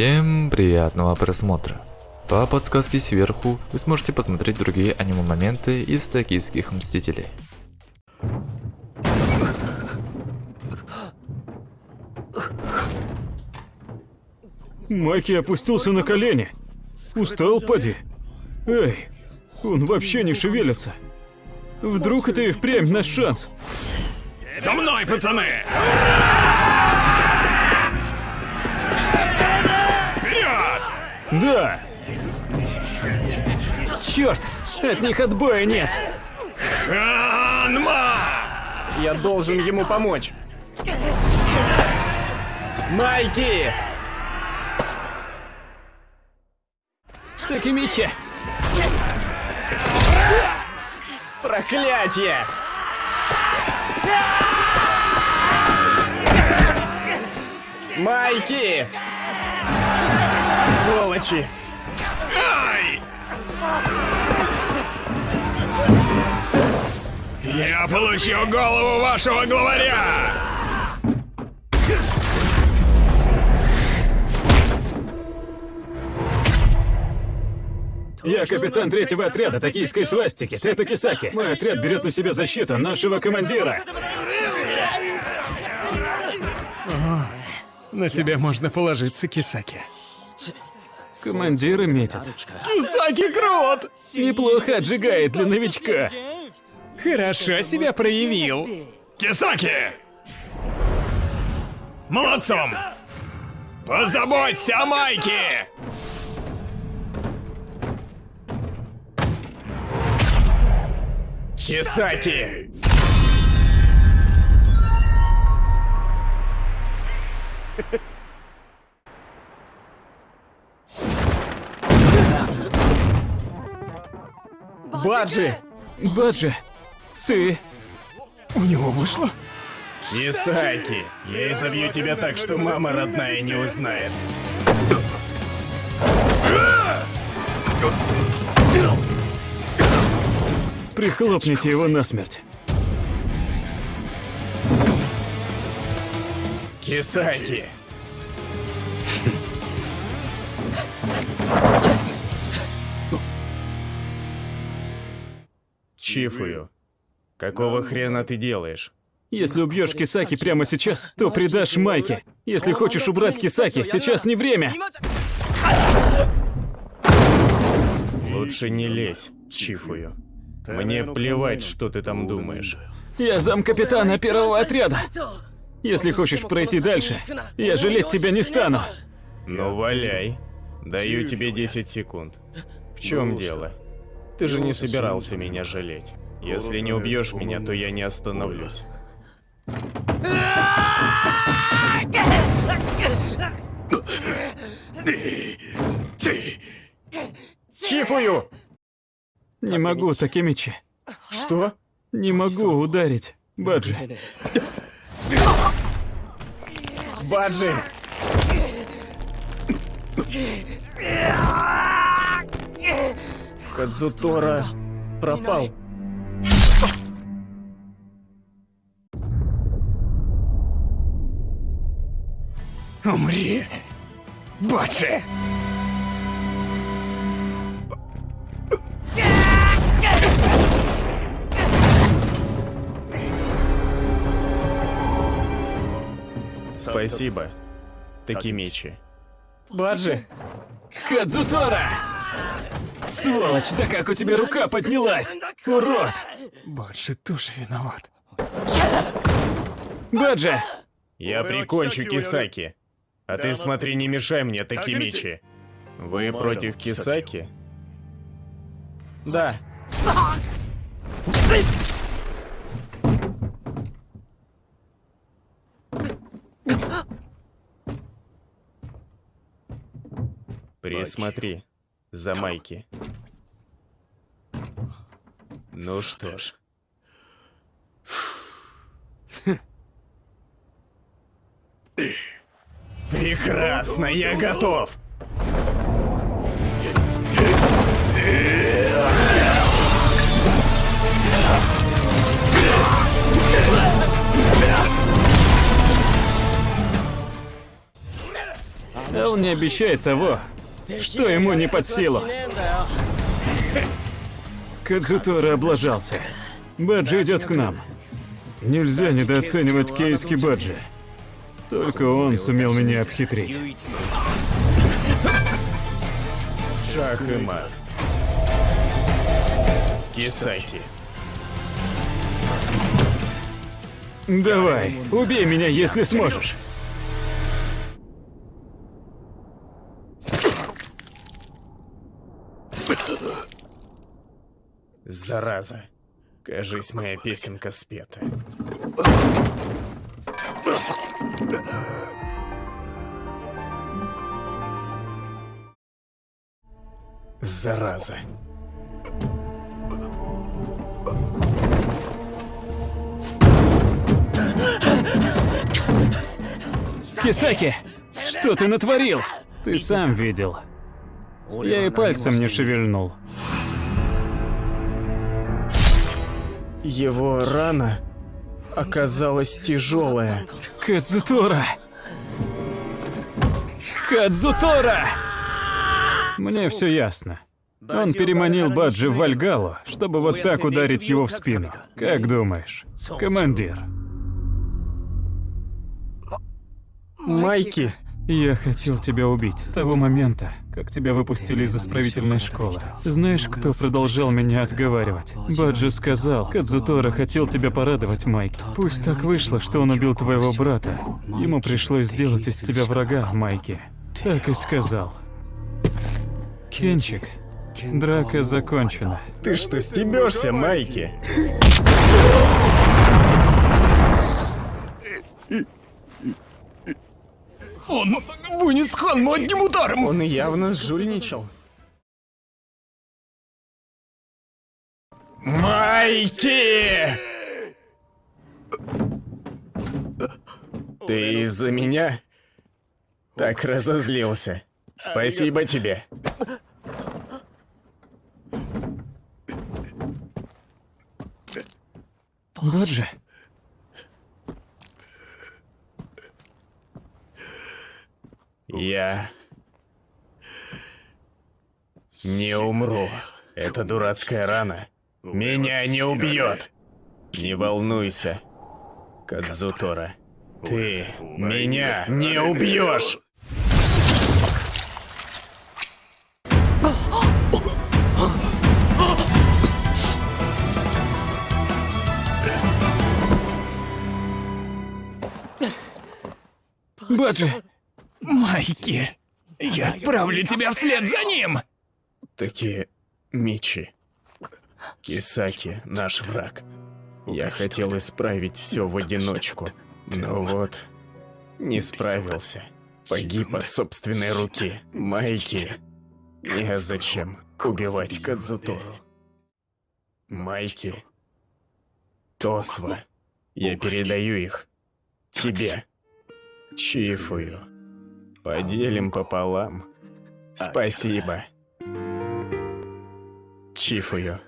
Всем приятного просмотра. По подсказке сверху вы сможете посмотреть другие аниме-моменты из токийских Мстителей. Майки опустился на колени. Устал, поди. Эй, он вообще не шевелится. Вдруг это и впрямь наш шанс. За мной, пацаны! Да! Черт! От них отбоя нет! Ханма! Я должен ему помочь. Майки! Такимичи! Проклятие! Майки! Сволочи! Ай! Я получил голову вашего главаря! Я капитан третьего отряда токийской свастики, Тета Кисаки. Мой отряд берет на себя защиту нашего командира. На тебя можно положиться, Кисаки. Командиры метят. Кисаки крут! Неплохо отжигает для новичка. Хорошо себя проявил. Кисаки! Молодцом! Позаботься о Майке! Кисаки! Баджи! Баджи, ты... У него вышло? Кисаки! Я изобью тебя так, что мама родная не узнает. Прихлопните его насмерть. Кисаки! Чифую, какого хрена ты делаешь? Если убьешь Кисаки прямо сейчас, то предашь Майке. Если хочешь убрать Кисаки, сейчас не время. Лучше не лезь, Чифую. Мне плевать, что ты там думаешь. Я замкапитана первого отряда. Если хочешь пройти дальше, я жалеть тебя не стану. Ну валяй. Даю тебе 10 секунд. В чем дело? Ты же не собирался меня жалеть. Если не убьешь меня, то я не остановлюсь. Чифую! Не могу, Такемичи. Что? Не могу ударить. Баджи. Баджи! Кадзутора пропал. Умри! Бачи! Спасибо, Такимичи. Баджи! Кадзутора! Сволочь, да как у тебя рука поднялась? Урод! Баджи тоже виноват. Баджи! Я прикончу Кисаки. А ты смотри, не мешай мне, Такимичи. Вы против Кисаки? Да. Присмотри за Майки. Ну что ж. Прекрасно, я готов. он не обещает того, что ему не под силу. Кадзутора облажался. Баджи идет к нам. Нельзя недооценивать Кейски Баджи. Только он сумел меня обхитрить. Шах и мат. Кисаки. Давай, убей меня, если сможешь. Зараза. Кажись, моя песенка спета. Зараза. Кисаки, что ты натворил? Ты сам видел. Я и пальцем не шевельнул. Его рана оказалась тяжелая. Кадзутора! Кадзутора! Мне все ясно. Он переманил Баджи в Вальгалу, чтобы вот так ударить его в спину. Как думаешь, командир? Майки. Я хотел тебя убить с того момента, как тебя выпустили из исправительной школы. Знаешь, кто продолжал меня отговаривать? Баджи сказал, Кадзутора хотел тебя порадовать, Майки. Пусть так вышло, что он убил твоего брата. Ему пришлось сделать из тебя врага, Майки. Так и сказал. Кенчик, драка закончена. Ты что, стебешься, Майки? Он вынес Ханму одним ударом. Он явно сжульничал. Майки! Ты из-за меня так разозлился. Спасибо тебе. Баджи, Я не умру. Эта дурацкая рана меня не убьет. Не волнуйся, Кадзутора. Ты меня не убьешь. Баджи, Майки, я отправлю тебя вслед за ним. Такие Мичи. Кисаки, наш враг. Я хотел исправить все в одиночку, но вот не справился. Погиб от собственной руки. Майки. Незачем убивать Кадзутору. Майки. Тосва. Я передаю их тебе. Чифую. Поделим пополам. Спасибо. Чифую.